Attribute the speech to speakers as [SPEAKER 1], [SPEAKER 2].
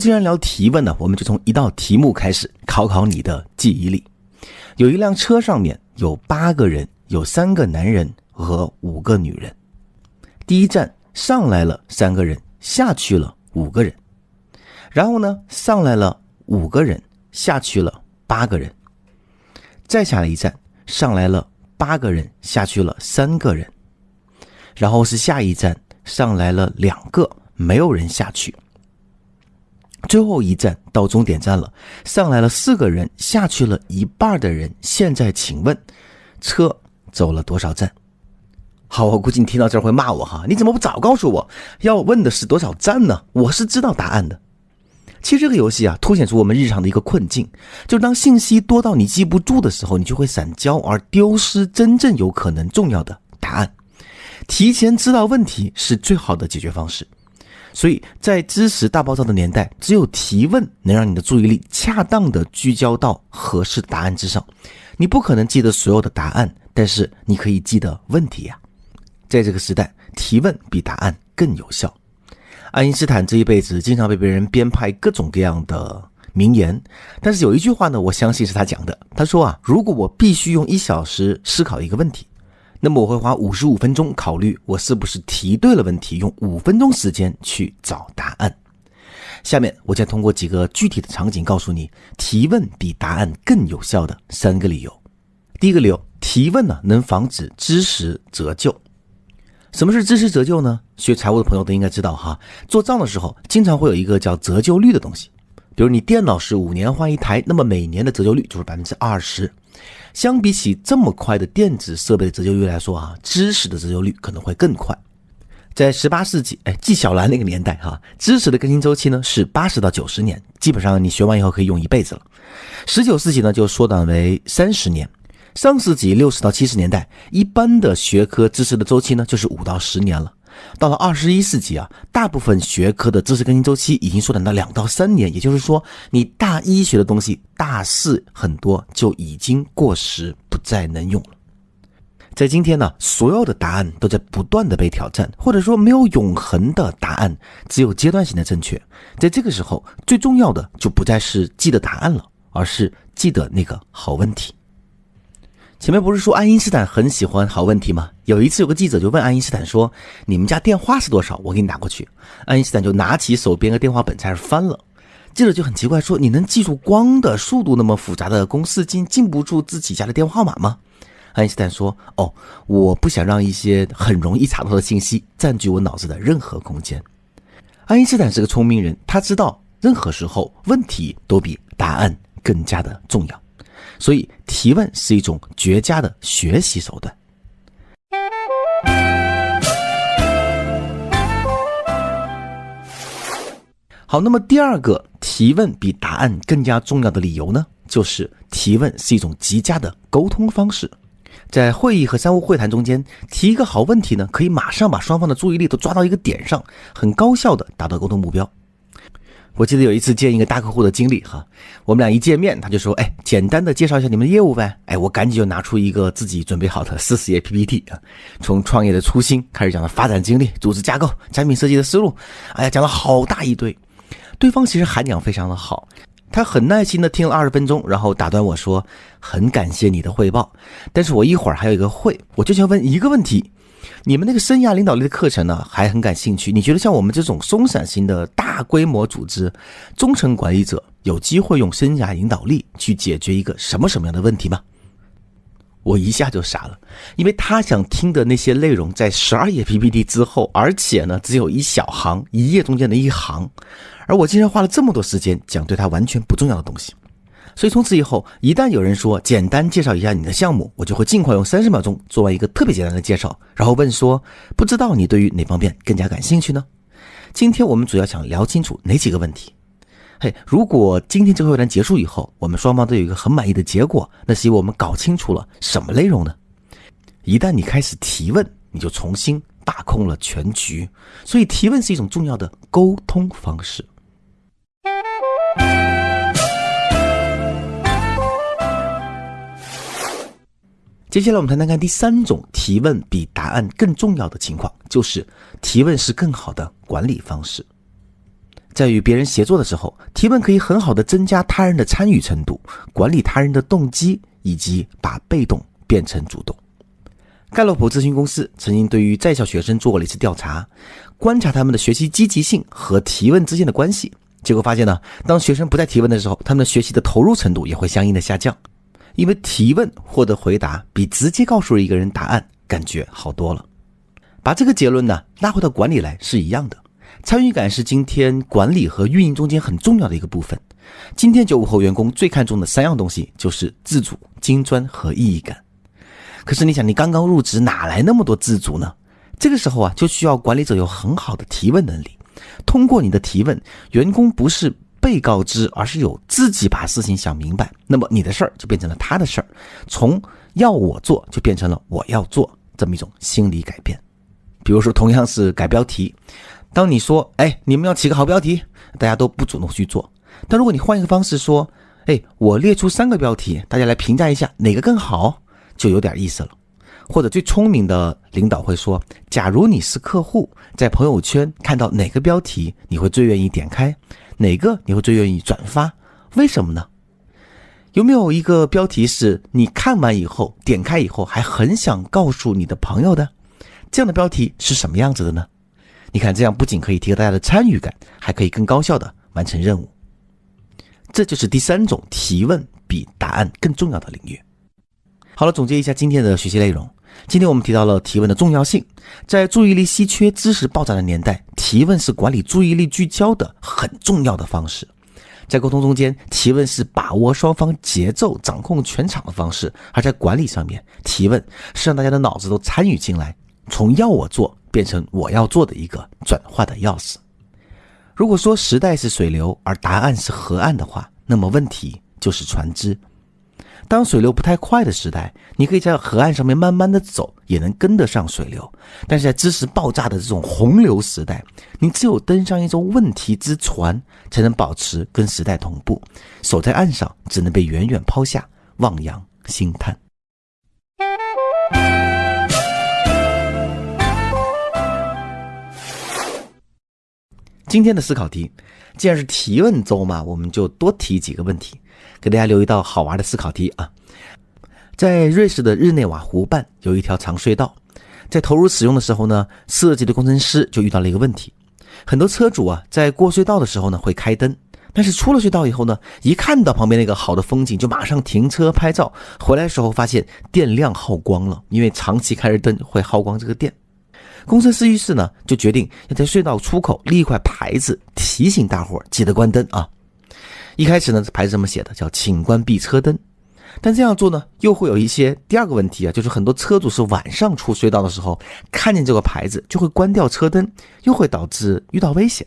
[SPEAKER 1] 既然聊提问呢，我们就从一道题目开始考考你的记忆力。有一辆车上面有八个人，有三个男人和五个女人。第一站上来了三个人，下去了五个人。然后呢，上来了五个人，下去了八个人。再下来一站，上来了八个人，下去了三个人。然后是下一站，上来了两个，没有人下去。最后一站到终点站了，上来了四个人，下去了一半的人。现在请问，车走了多少站？好，我估计你听到这儿会骂我哈，你怎么不早告诉我要问的是多少站呢？我是知道答案的。其实这个游戏啊，凸显出我们日常的一个困境，就是当信息多到你记不住的时候，你就会散焦而丢失真正有可能重要的答案。提前知道问题是最好的解决方式。所以在知识大爆炸的年代，只有提问能让你的注意力恰当的聚焦到合适答案之上。你不可能记得所有的答案，但是你可以记得问题呀。在这个时代，提问比答案更有效。爱因斯坦这一辈子经常被别人编排各种各样的名言，但是有一句话呢，我相信是他讲的。他说啊，如果我必须用一小时思考一个问题。那么我会花五十五分钟考虑我是不是提对了问题，用五分钟时间去找答案。下面我将通过几个具体的场景告诉你，提问比答案更有效的三个理由。第一个理由，提问呢能防止知识折旧。什么是知识折旧呢？学财务的朋友都应该知道哈，做账的时候经常会有一个叫折旧率的东西。比如你电脑是五年换一台，那么每年的折旧率就是百分之二十。相比起这么快的电子设备的折旧率来说啊，知识的折旧率可能会更快。在十八世纪，哎，纪晓岚那个年代哈，知识的更新周期呢是八十到九十年，基本上你学完以后可以用一辈子了。十九世纪呢就缩短为三十年，上世纪六十到七十年代，一般的学科知识的周期呢就是五到十年了。到了二十一世纪啊，大部分学科的知识更新周期已经缩短到两到三年，也就是说，你大一学的东西，大四很多就已经过时，不再能用了。在今天呢，所有的答案都在不断的被挑战，或者说没有永恒的答案，只有阶段性的正确。在这个时候，最重要的就不再是记得答案了，而是记得那个好问题。前面不是说爱因斯坦很喜欢好问题吗？有一次有个记者就问爱因斯坦说：“你们家电话是多少？我给你打过去。”爱因斯坦就拿起手边的电话本在那翻了。记者就很奇怪说：“你能记住光的速度那么复杂的公式，竟记不住自己家的电话号码吗？”爱因斯坦说：“哦，我不想让一些很容易查到的信息占据我脑子的任何空间。”爱因斯坦是个聪明人，他知道任何时候问题都比答案更加的重要。所以，提问是一种绝佳的学习手段。好，那么第二个提问比答案更加重要的理由呢，就是提问是一种极佳的沟通方式。在会议和商务会谈中间，提一个好问题呢，可以马上把双方的注意力都抓到一个点上，很高效的达到沟通目标。我记得有一次见一个大客户的经历哈，我们俩一见面，他就说：“哎，简单的介绍一下你们的业务呗。”哎，我赶紧就拿出一个自己准备好的四十页 PPT 啊，从创业的初心开始讲的发展经历、组织架构、产品设计的思路，哎呀，讲了好大一堆。对方其实涵养非常的好，他很耐心的听了二十分钟，然后打断我说：“很感谢你的汇报，但是我一会儿还有一个会，我就想问一个问题。”你们那个生涯领导力的课程呢，还很感兴趣。你觉得像我们这种松散型的大规模组织，中层管理者有机会用生涯领导力去解决一个什么什么样的问题吗？我一下就傻了，因为他想听的那些内容在十二页 PPT 之后，而且呢只有一小行，一页中间的一行，而我竟然花了这么多时间讲对他完全不重要的东西。所以从此以后，一旦有人说简单介绍一下你的项目，我就会尽快用三十秒钟做完一个特别简单的介绍，然后问说：不知道你对于哪方面更加感兴趣呢？今天我们主要想聊清楚哪几个问题？嘿，如果今天这个会谈结束以后，我们双方都有一个很满意的结果，那是因为我们搞清楚了什么内容呢？一旦你开始提问，你就重新把控了全局。所以提问是一种重要的沟通方式。接下来我们谈谈看第三种提问比答案更重要的情况，就是提问是更好的管理方式。在与别人协作的时候，提问可以很好的增加他人的参与程度，管理他人的动机，以及把被动变成主动。盖洛普咨询公司曾经对于在校学生做过了一次调查，观察他们的学习积极性和提问之间的关系。结果发现呢，当学生不再提问的时候，他们学习的投入程度也会相应的下降，因为提问获得回答比直接告诉一个人答案感觉好多了。把这个结论呢拉回到管理来是一样的。参与感是今天管理和运营中间很重要的一个部分。今天九五后员工最看重的三样东西就是自主、金砖和意义感。可是你想，你刚刚入职，哪来那么多自主呢？这个时候啊，就需要管理者有很好的提问能力。通过你的提问，员工不是被告知，而是有自己把事情想明白。那么你的事儿就变成了他的事儿，从要我做就变成了我要做这么一种心理改变。比如说，同样是改标题。当你说“哎，你们要起个好标题”，大家都不主动去做。但如果你换一个方式说“哎，我列出三个标题，大家来评价一下哪个更好”，就有点意思了。或者最聪明的领导会说：“假如你是客户，在朋友圈看到哪个标题，你会最愿意点开？哪个你会最愿意转发？为什么呢？有没有一个标题是你看完以后点开以后还很想告诉你的朋友的？这样的标题是什么样子的呢？”你看，这样不仅可以提高大家的参与感，还可以更高效的完成任务。这就是第三种提问比答案更重要的领域。好了，总结一下今天的学习内容。今天我们提到了提问的重要性。在注意力稀缺、知识爆炸的年代，提问是管理注意力聚焦的很重要的方式。在沟通中间，提问是把握双方节奏、掌控全场的方式；而在管理上面，提问是让大家的脑子都参与进来，从要我做。变成我要做的一个转化的钥匙。如果说时代是水流，而答案是河岸的话，那么问题就是船只。当水流不太快的时代，你可以在河岸上面慢慢的走，也能跟得上水流。但是在知识爆炸的这种洪流时代，你只有登上一艘问题之船，才能保持跟时代同步。守在岸上，只能被远远抛下，望洋兴叹。今天的思考题，既然是提问周嘛，我们就多提几个问题，给大家留一道好玩的思考题啊。在瑞士的日内瓦湖畔有一条长隧道，在投入使用的时候呢，设计的工程师就遇到了一个问题：很多车主啊，在过隧道的时候呢会开灯，但是出了隧道以后呢，一看到旁边那个好的风景，就马上停车拍照，回来的时候发现电量耗光了，因为长期开着灯会耗光这个电。工程师于是呢，就决定要在隧道出口立一块牌子，提醒大伙记得关灯啊。一开始呢，这牌子这么写的，叫“请关闭车灯”。但这样做呢，又会有一些第二个问题啊，就是很多车主是晚上出隧道的时候，看见这个牌子就会关掉车灯，又会导致遇到危险。